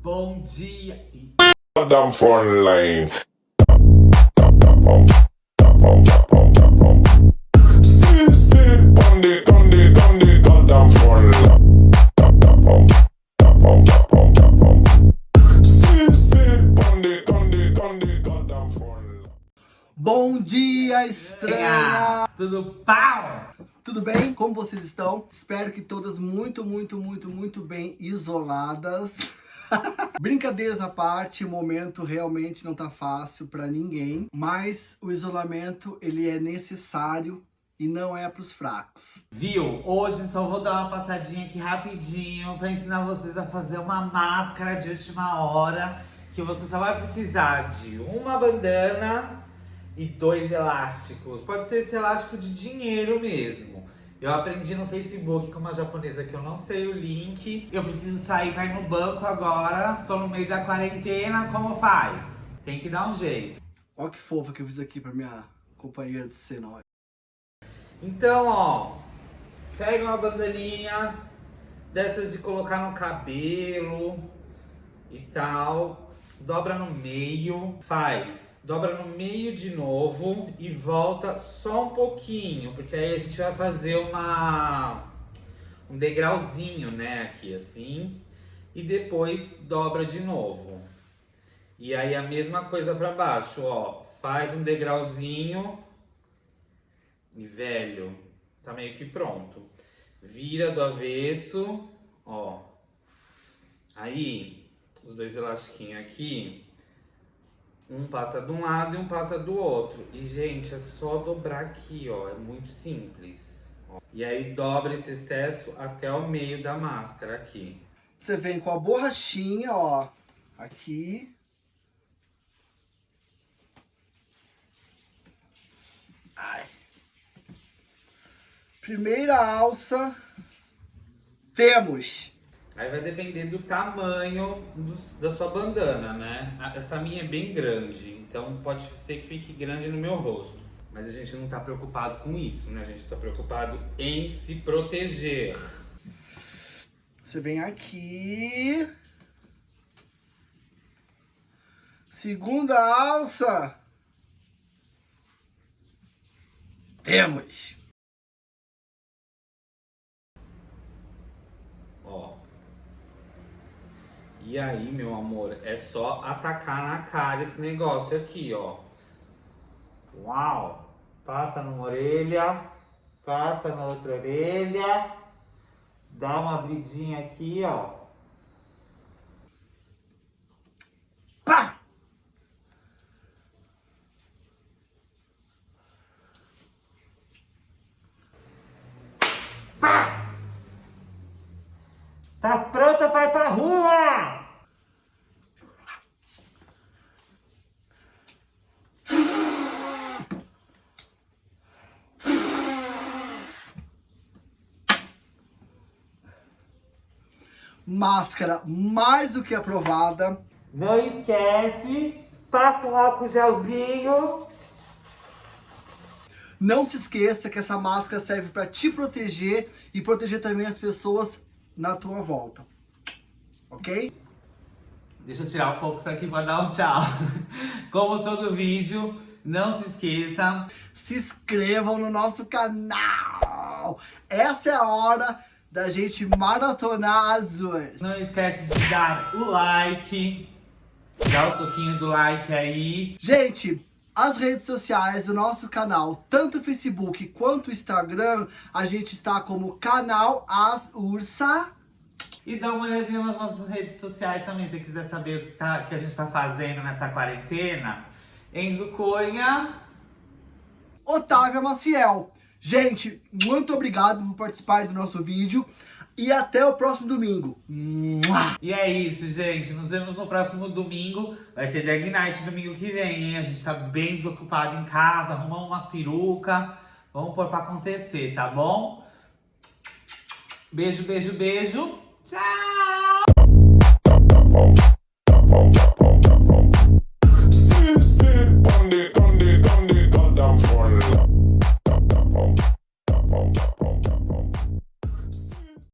Bom dia e... Damn front line. Sleep, sleep on the, on the, on the goddamn front line. Sleep, sleep on the, on the, on the goddamn front line. Bom dia, estranha! Tudo pau! Tudo bem? Como vocês estão? Espero que todas muito, muito, muito, muito bem isoladas. Brincadeiras à parte, o momento realmente não tá fácil para ninguém, mas o isolamento ele é necessário e não é para os fracos. Viu? Hoje só vou dar uma passadinha aqui rapidinho para ensinar vocês a fazer uma máscara de última hora que você só vai precisar de uma bandana e dois elásticos. Pode ser esse elástico de dinheiro mesmo. Eu aprendi no Facebook com uma japonesa que eu não sei o link. Eu preciso sair ir no banco agora. Tô no meio da quarentena, como faz? Tem que dar um jeito. Olha que fofa que eu fiz aqui para minha companheira de cena. Então, ó, pega uma bandaninha dessas de colocar no cabelo e tal, dobra no meio, faz, dobra no meio de novo e volta só um pouquinho, porque aí a gente vai fazer uma um degrauzinho, né, aqui assim, e depois dobra de novo. E aí a mesma coisa para baixo, ó, faz um degrauzinho e velho, tá meio que pronto. Vira do avesso, ó. Aí, os dois elastiquinhos aqui, um passa de um lado e um passa do outro. E, gente, é só dobrar aqui, ó, é muito simples. E aí dobra esse excesso até o meio da máscara aqui. Você vem com a borrachinha, ó, aqui. Ai. Primeira alça, temos. Aí vai depender do tamanho do, da sua bandana, né? Essa minha é bem grande, então pode ser que fique grande no meu rosto. Mas a gente não tá preocupado com isso, né? A gente tá preocupado em se proteger. Você vem aqui. Segunda alça. Temos. Ó. E aí, meu amor, é só atacar na cara esse negócio aqui, ó. Uau! Passa numa orelha, passa na outra orelha, dá uma abridinha aqui, ó. Pá! Pá! Tá pronta pra ir pra rua! Máscara mais do que aprovada. Não esquece, passa um álcool gelzinho. Não se esqueça que essa máscara serve para te proteger e proteger também as pessoas na tua volta. Ok? Deixa eu tirar um pouco isso aqui para dar um tchau. Como todo vídeo, não se esqueça. Se inscrevam no nosso canal. Essa é a hora da gente maratonar as duas. Não esquece de dar o like. Dá o soquinho do like aí. Gente, as redes sociais do nosso canal, tanto o Facebook quanto o Instagram, a gente está como canal As Ursa. E dá uma olhadinha nas nossas redes sociais também, se quiser saber o que, tá, que a gente tá fazendo nessa quarentena. Enzo Cunha. Otávia Maciel. Gente, muito obrigado por participar do nosso vídeo e até o próximo domingo. E é isso, gente. Nos vemos no próximo domingo. Vai ter Drag Night domingo que vem, hein? A gente tá bem desocupado em casa, arrumamos umas perucas. Vamos pôr pra acontecer, tá bom? Beijo, beijo, beijo. Tchau!